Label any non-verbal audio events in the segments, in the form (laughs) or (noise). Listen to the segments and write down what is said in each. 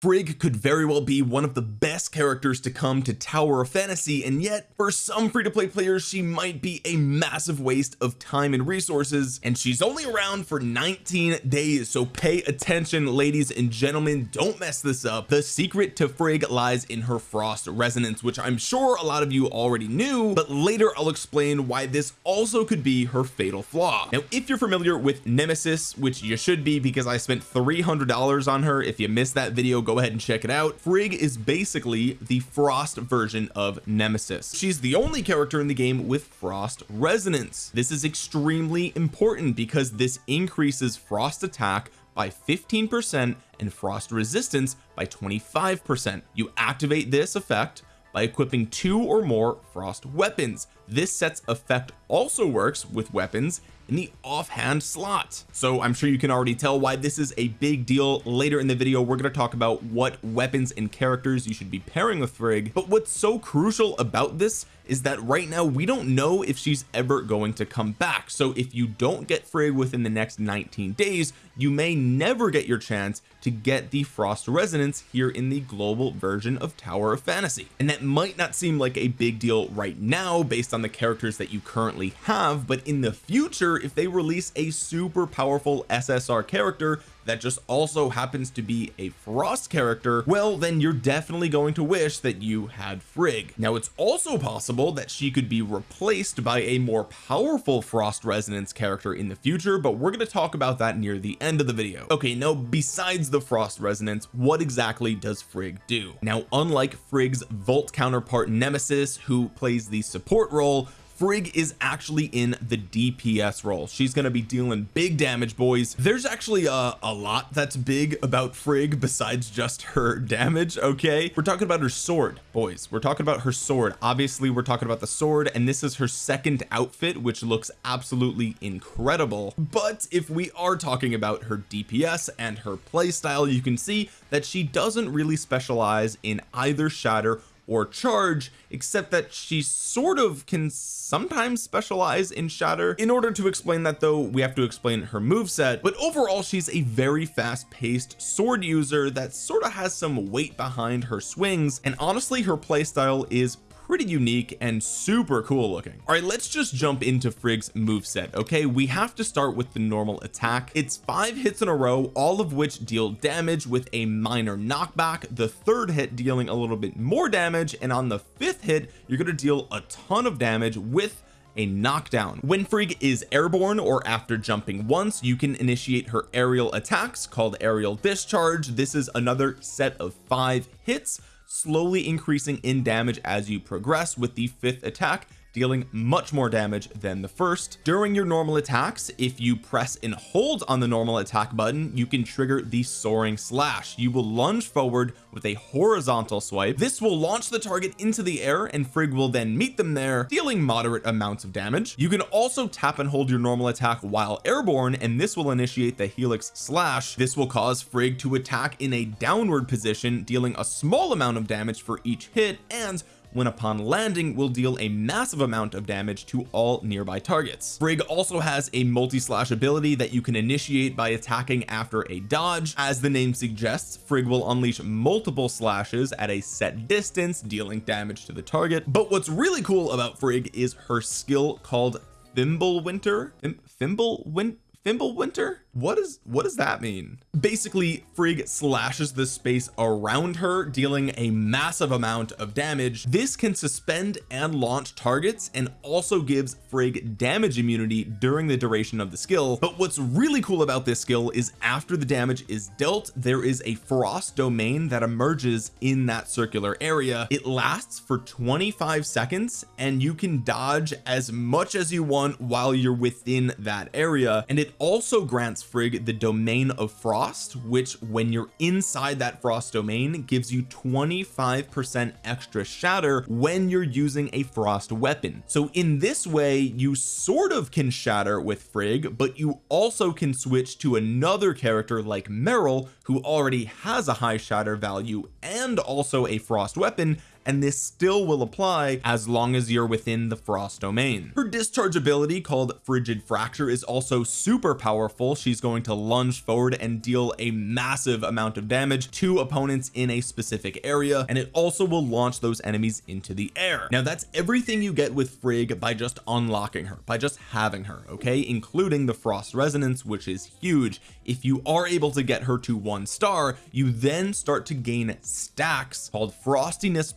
Frigg could very well be one of the best characters to come to Tower of Fantasy and yet for some free-to-play players she might be a massive waste of time and resources and she's only around for 19 days so pay attention ladies and gentlemen don't mess this up. The secret to Frigg lies in her frost resonance which I'm sure a lot of you already knew but later I'll explain why this also could be her fatal flaw. Now if you're familiar with Nemesis which you should be because I spent $300 on her if you missed that video go ahead and check it out. Frigg is basically the frost version of Nemesis. She's the only character in the game with frost resonance. This is extremely important because this increases frost attack by 15 percent and frost resistance by 25 percent. You activate this effect by equipping two or more frost weapons. This set's effect also works with weapons in the offhand slot. So I'm sure you can already tell why this is a big deal. Later in the video we're going to talk about what weapons and characters you should be pairing with Frigg. But what's so crucial about this is that right now we don't know if she's ever going to come back. So if you don't get Frigg within the next 19 days you may never get your chance to get the frost resonance here in the global version of Tower of Fantasy. And that might not seem like a big deal right now based on the characters that you currently have but in the future if they release a super powerful SSR character that just also happens to be a frost character well then you're definitely going to wish that you had Frigg. Now it's also possible that she could be replaced by a more powerful frost resonance character in the future but we're going to talk about that near the end of the video. Okay now besides the frost resonance what exactly does Frigg do? Now unlike Frigg's Volt counterpart Nemesis who plays the support role Frigg is actually in the DPS role. She's going to be dealing big damage boys. There's actually a, a lot that's big about Frigg besides just her (laughs) damage okay? We're talking about her sword boys. We're talking about her sword. Obviously we're talking about the sword and this is her second outfit which looks absolutely incredible. But if we are talking about her DPS and her playstyle you can see that she doesn't really specialize in either shatter or charge except that she sort of can sometimes specialize in shatter. In order to explain that though we have to explain her move set but overall she's a very fast-paced sword user that sort of has some weight behind her swings and honestly her playstyle is pretty unique and super cool looking. All right let's just jump into Frigg's move set okay? We have to start with the normal attack. It's five hits in a row all of which deal damage with a minor knockback. The third hit dealing a little bit more damage and on the fifth hit you're going to deal a ton of damage with a knockdown. When Frigg is airborne or after jumping once you can initiate her aerial attacks called aerial discharge. This is another set of five hits slowly increasing in damage as you progress with the fifth attack dealing much more damage than the first. During your normal attacks if you press and hold on the normal attack button you can trigger the soaring slash. You will lunge forward with a horizontal swipe. This will launch the target into the air and Frigg will then meet them there dealing moderate amounts of damage. You can also tap and hold your normal attack while airborne and this will initiate the helix slash. This will cause Frigg to attack in a downward position dealing a small amount of damage for each hit and when upon landing will deal a massive amount of damage to all nearby targets. Frigg also has a multi-slash ability that you can initiate by attacking after a dodge. As the name suggests Frigg will unleash multiple slashes at a set distance dealing damage to the target. But what's really cool about Frigg is her skill called Fimbulwinter Fimbulwinter Fimbulwinter what is what does that mean? Basically Frigg slashes the space around her dealing a massive amount of damage. This can suspend and launch targets and also gives Frigg damage immunity during the duration of the skill. But what's really cool about this skill is after the damage is dealt there is a frost domain that emerges in that circular area. It lasts for 25 seconds and you can dodge as much as you want while you're within that area. And it also grants Frigg the domain of frost which when you're inside that frost domain gives you 25 percent extra shatter when you're using a frost weapon. So in this way you sort of can shatter with Frigg but you also can switch to another character like Meryl who already has a high shatter value and also a frost weapon and this still will apply as long as you're within the frost domain. Her discharge ability called frigid fracture is also super powerful. She's going to lunge forward and deal a massive amount of damage to opponents in a specific area and it also will launch those enemies into the air. Now that's everything you get with Frigg by just unlocking her by just having her okay? Including the frost resonance which is huge. If you are able to get her to one star you then start to gain stacks called frostiness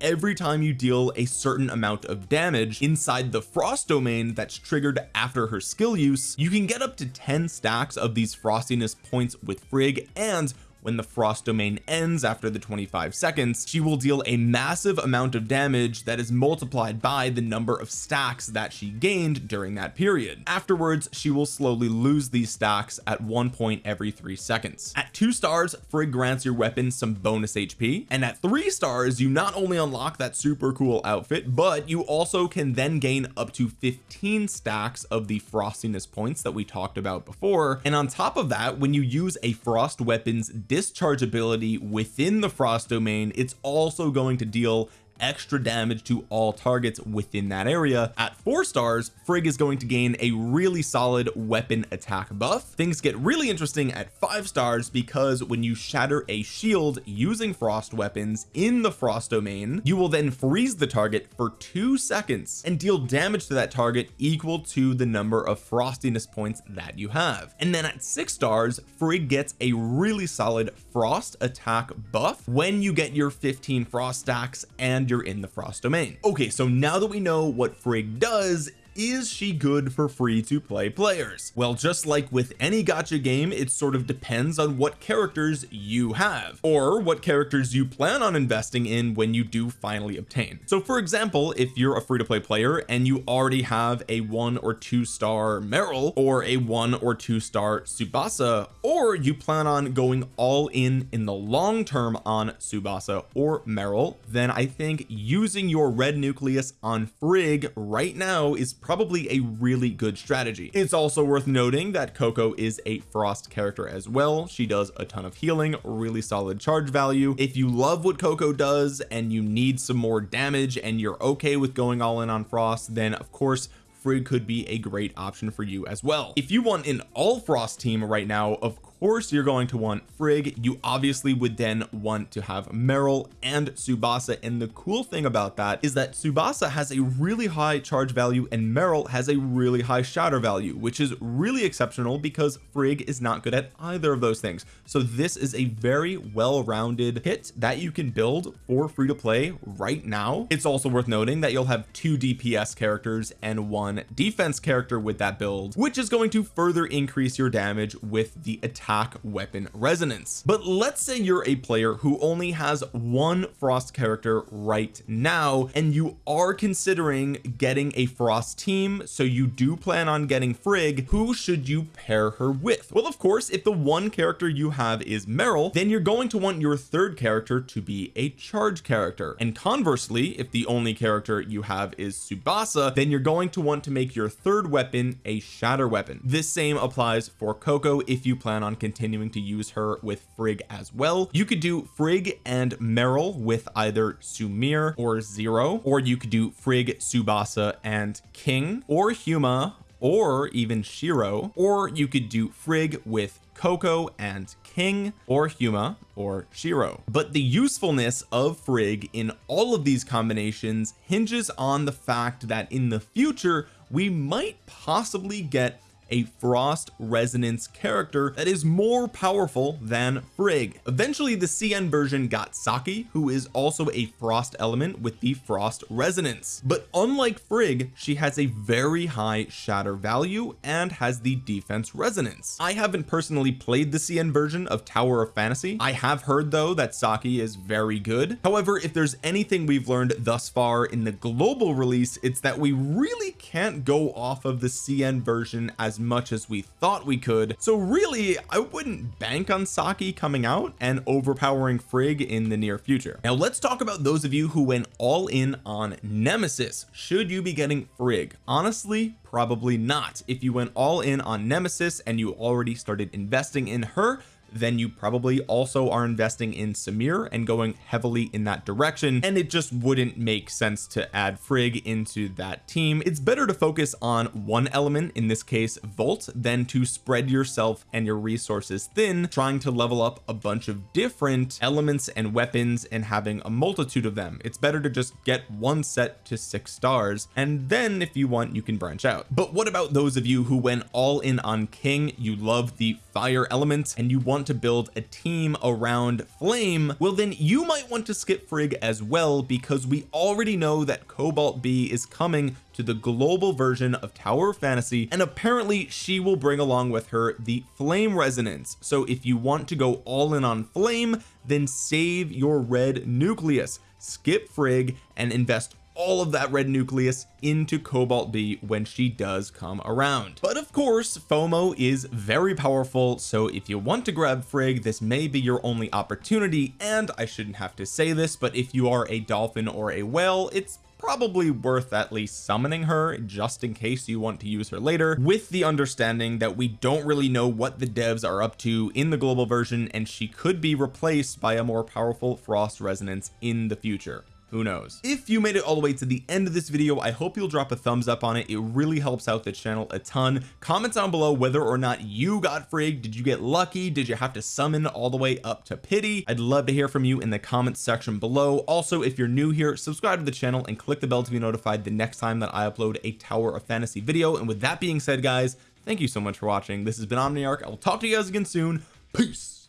every time you deal a certain amount of damage inside the frost domain that's triggered after her skill use you can get up to 10 stacks of these frostiness points with Frigg and when the frost domain ends after the 25 seconds she will deal a massive amount of damage that is multiplied by the number of stacks that she gained during that period. Afterwards she will slowly lose these stacks at one point every three seconds. At two stars Frigg grants your weapon some bonus HP and at three stars you not only unlock that super cool outfit but you also can then gain up to 15 stacks of the frostiness points that we talked about before. And on top of that when you use a frost weapons discharge ability within the frost domain it's also going to deal extra damage to all targets within that area. At four stars Frigg is going to gain a really solid weapon attack buff. Things get really interesting at five stars because when you shatter a shield using frost weapons in the frost domain you will then freeze the target for two seconds and deal damage to that target equal to the number of frostiness points that you have. And then at six stars Frigg gets a really solid frost attack buff. When you get your 15 frost stacks and you're in the frost domain. Okay so now that we know what Frigg does is she good for free to play players? Well just like with any gacha game it sort of depends on what characters you have or what characters you plan on investing in when you do finally obtain. So for example if you're a free-to-play player and you already have a one or two star Meryl or a one or two star Tsubasa or you plan on going all in in the long term on Tsubasa or Meryl then I think using your red nucleus on Frigg right now is probably a really good strategy. It's also worth noting that Coco is a frost character as well. She does a ton of healing really solid charge value. If you love what Coco does and you need some more damage and you're okay with going all in on frost then of course Frigg could be a great option for you as well. If you want an all frost team right now of course you're going to want Frigg. You obviously would then want to have Meryl and Tsubasa and the cool thing about that is that Tsubasa has a really high charge value and Meryl has a really high shatter value which is really exceptional because Frigg is not good at either of those things. So this is a very well-rounded hit that you can build for free to play right now. It's also worth noting that you'll have two DPS characters and one defense character with that build which is going to further increase your damage with the attack attack weapon resonance. But let's say you're a player who only has one frost character right now and you are considering getting a frost team so you do plan on getting Frigg. Who should you pair her with? Well of course if the one character you have is Meryl then you're going to want your third character to be a charge character. And conversely if the only character you have is Tsubasa then you're going to want to make your third weapon a shatter weapon. This same applies for Coco if you plan on continuing to use her with Frigg as well. You could do Frigg and Meryl with either Samir or Zero or you could do Frigg Tsubasa and King or Huma or even Shiro or you could do Frigg with Coco and King or Huma or Shiro. But the usefulness of Frigg in all of these combinations hinges on the fact that in the future we might possibly get a frost resonance character that is more powerful than Frigg. Eventually the CN version got Saki who is also a frost element with the frost resonance. But unlike Frigg she has a very high shatter value and has the defense resonance. I haven't personally played the CN version of Tower of Fantasy. I have heard though that Saki is very good. However if there's anything we've learned thus far in the global release it's that we really can't go off of the CN version as much as we thought we could. So really I wouldn't bank on Saki coming out and overpowering Frigg in the near future. Now let's talk about those of you who went all in on Nemesis. Should you be getting Frigg? Honestly probably not. If you went all in on Nemesis and you already started investing in her then you probably also are investing in Samir and going heavily in that direction. And it just wouldn't make sense to add Frigg into that team. It's better to focus on one element in this case Volt than to spread yourself and your resources thin trying to level up a bunch of different elements and weapons and having a multitude of them. It's better to just get one set to six stars and then if you want you can branch out. But what about those of you who went all in on King? You love the fire element and you want to build a team around flame well then you might want to skip Frigg as well because we already know that Cobalt B is coming to the global version of Tower of Fantasy and apparently she will bring along with her the flame resonance. So if you want to go all in on flame then save your red nucleus. Skip Frigg and invest all of that red nucleus into cobalt b when she does come around. But of course FOMO is very powerful so if you want to grab Frigg this may be your only opportunity and I shouldn't have to say this but if you are a dolphin or a whale it's probably worth at least summoning her just in case you want to use her later with the understanding that we don't really know what the devs are up to in the global version and she could be replaced by a more powerful frost resonance in the future who knows? If you made it all the way to the end of this video I hope you'll drop a thumbs up on it. It really helps out the channel a ton. Comment down below whether or not you got Frigg did you get lucky? Did you have to summon all the way up to pity? I'd love to hear from you in the comments section below. Also if you're new here subscribe to the channel and click the bell to be notified the next time that I upload a tower of fantasy video. And with that being said guys thank you so much for watching. This has been Omniarch. I will talk to you guys again soon. Peace